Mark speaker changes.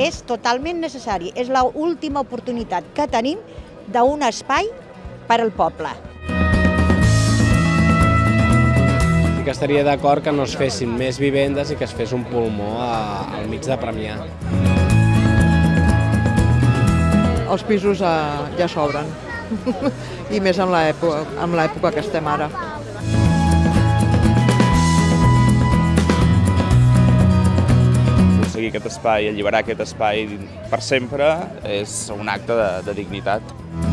Speaker 1: és totalment necessari. És l'última oportunitat que tenim d'un espai per al poble.
Speaker 2: Sí que estaria d'acord que no es fessin més vivendes i que es fes un pulmó a, al mig de Premià.
Speaker 3: Els pisos eh, ja sobren, i més en l'època en l'època que estem ara.
Speaker 4: Aconseguir aquest espai, alliberar aquest espai per sempre, és un acte de, de dignitat.